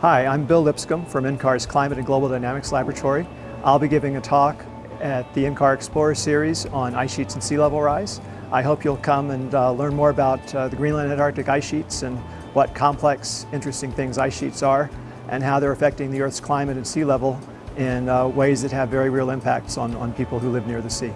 Hi, I'm Bill Lipscomb from NCAR's Climate and Global Dynamics Laboratory. I'll be giving a talk at the NCAR Explorer Series on ice sheets and sea level rise. I hope you'll come and uh, learn more about uh, the Greenland Antarctic ice sheets and what complex, interesting things ice sheets are and how they're affecting the Earth's climate and sea level in uh, ways that have very real impacts on, on people who live near the sea.